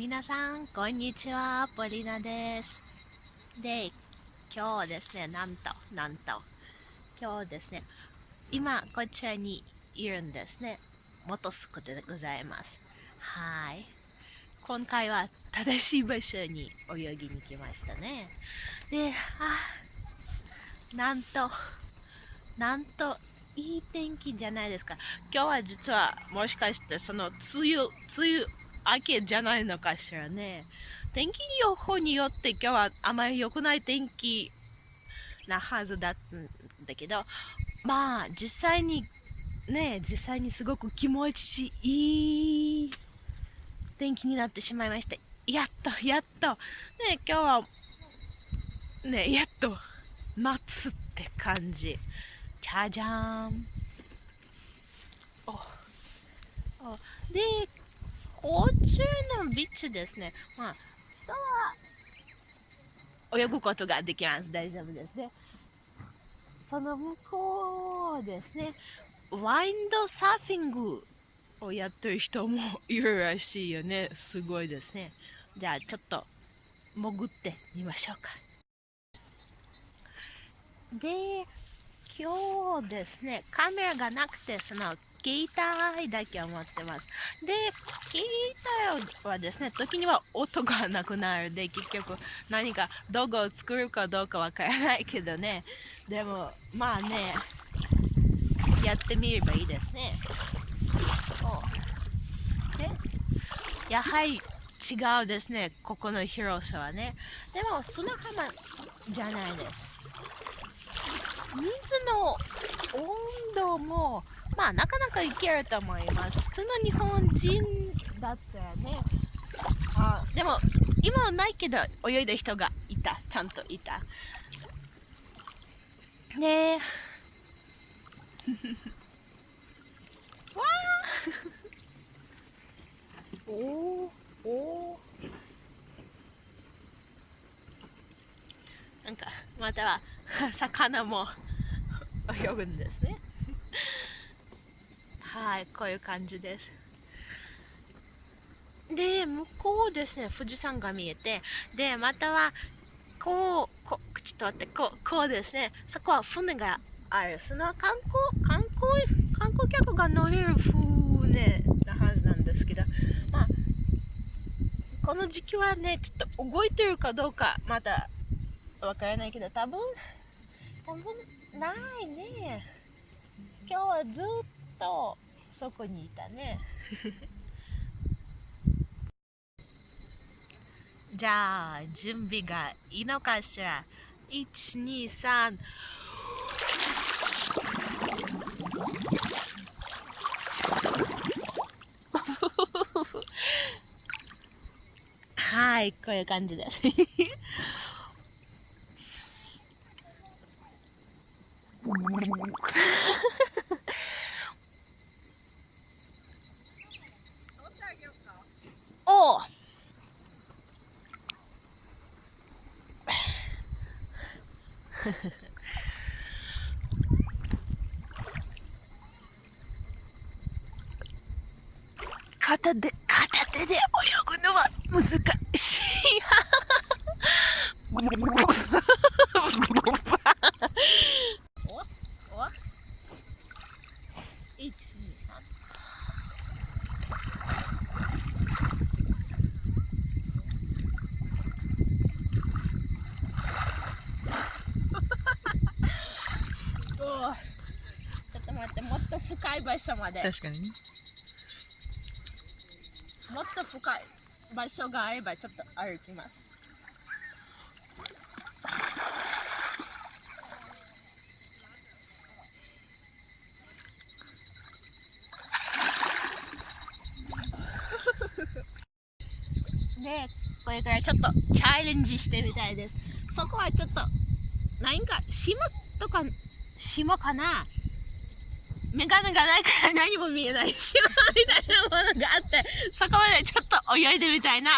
皆さん、こんにちは。ポリナです。で、今日ですね、なんと、なんと、今日ですね、今、こちらにいるんですね。元スクでございます。はい。今回は正しい場所に泳ぎに来ましたね。で、あ、なんと、なんと、いい天気じゃないですか。今日は実はもしかしてその梅雨、梅雨けじゃないのかしらね。天気予報によって今日はあまり良くない天気なはずだったんだけど、まあ実際にね、実際にすごく気持ちいい天気になってしまいました。やっと、やっと。ね、今日は、ね、やっと夏って感じ。じゃじゃーん。おおで、こっちのビーチですね。まあ、人は泳ぐことができます。大丈夫ですね。その向こうですね。ワインドサーフィングをやってる人もいるらしいよね。すごいですね。じゃあちょっと潜ってみましょうか。で、今日ですね、カメラがなくて、その、携帯だけ持ってます。で、携帯はですね、時には音がなくなるで、結局何か動画を作るかどうかわからないけどね。でも、まあね、やってみればいいですね。で、やはり違うですね、ここの広さはね。でも、砂浜じゃないです。水の温度も、まあ、なかなかいけると思います。普通の日本人だったらね、あでも、今はないけど、泳いだ人がいた。ちゃんといた。ねえ。わーおーおーなんか、または、魚も泳ぐんですねはいこういう感じです。で向こうですね富士山が見えてでまたはこうこちょっと待ってこうこうですねそこは船がある。その観光観光観光客が乗れる船なはずなんですけどまあこの時期はねちょっと動いてるかどうかまだわからないけど多分ないね。今日はずっとそこにいたね。じゃあ準備がいいのかしら？123 はいこういう感じですおお 片手片手で泳ぐのは難しい。確かにね。もっと深い。場所があればちょっと歩きます。でこれからちょっとチャレンジしてみたいです。そこはちょっと何か島とか島かな？メガネがないから何も見えない島みたいなものがあってそこまでちょっと泳いでみたいな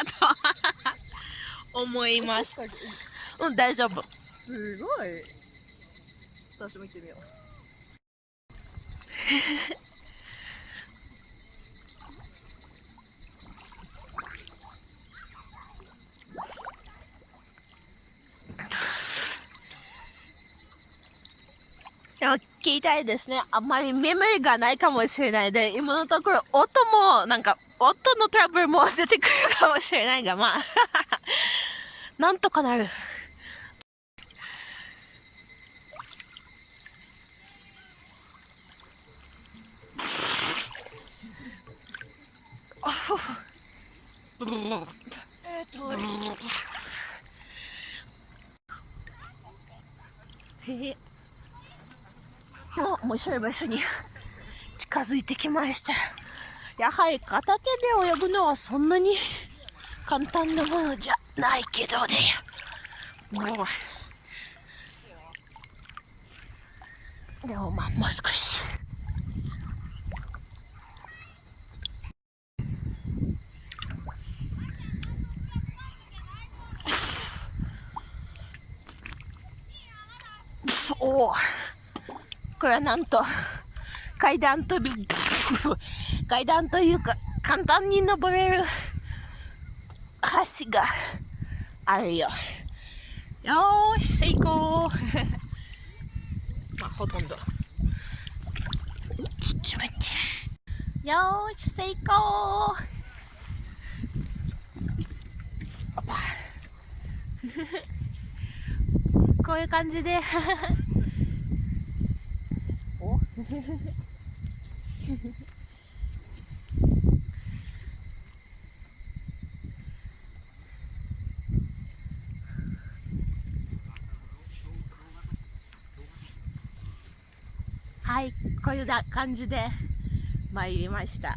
と思います。うん大丈夫。すごい。私も行ってみよう でも聞いたいですね。あんまりメモリがないかもしれないで、今のところ音も、なんか、音のトラブルも出てくるかもしれないが、まあ、なんとかなる。えっと、へへ。お面白い場所に。近づいてきました。やはり片手で泳ぐのはそんなに簡単なものじゃないけどね。もう。でもまあもう少しおおこれはなんと 階段飛び階段というか簡単に登れる橋があるよ。よーし成功。まあほとんど。ちょっと待って。よーし成功。こういう感じで。はい、こういう感じで参りました。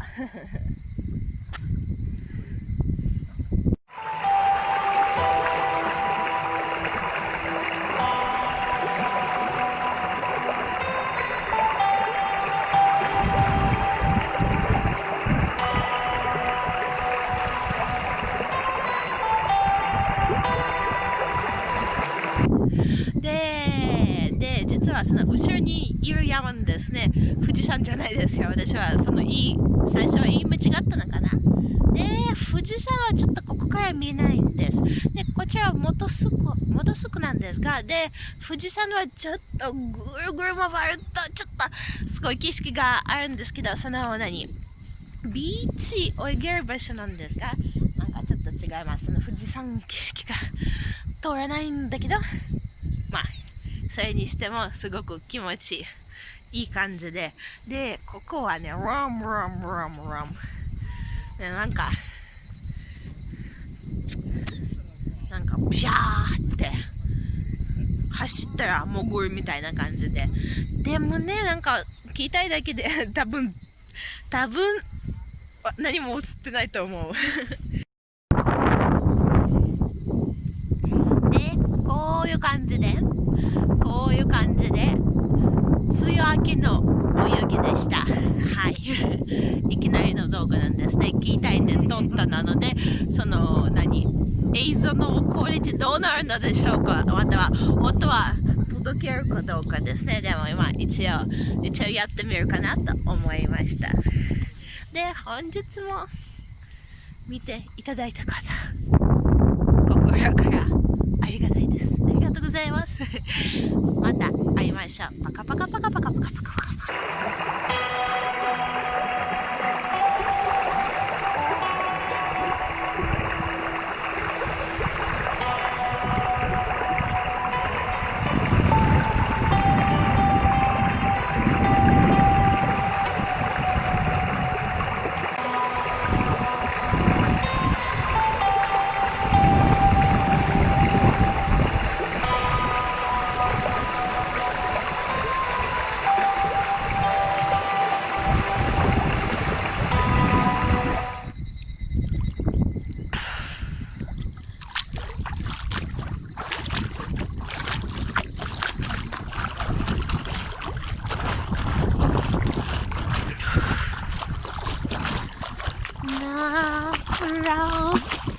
の後ろにいる山ですね。富士山じゃないですよ。私はそのいい最初は言い間違ったのかな。で富士山はちょっとここから見えないんです。でこちらは元栖湖元栖湖なんですがで富士山はちょっとぐるぐる回るとちょっとすごい景色があるんですけどその何ビーチ泳げる場所なんですがなんかちょっと違います。その富士山景色が通らないんだけど。まあそれにしてもすごく気持ちいいいい感じで。でここはねラムラムラムラムでなんかなんかビャーって走ったら潜るみたいな感じで。でもねなんか聞いたいだけで多分多分何も映ってないと思うでこういう感じでこういう感じで梅雨明けの泳ぎでしたはいいきなりの動画なんですね聞いたいんで撮ったなのでその何映像のクオリティどうなるのでしょうかまたは音は届けるかどうかですねでも今一応一応やってみるかなと思いましたで本日も見ていただいた方心からありがたいです。ありがとうございます。また会いましょう。パカパカパカパカパカパカ。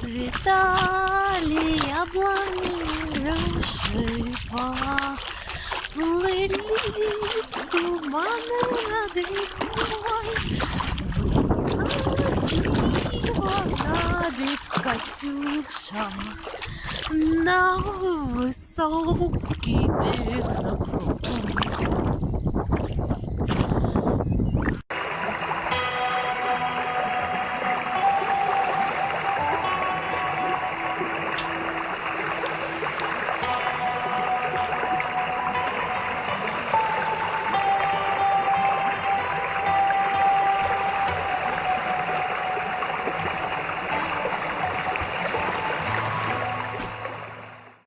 Расцветали яблони, рассыпа, Плыли туманы над рекой, над Катюшам на высокий берег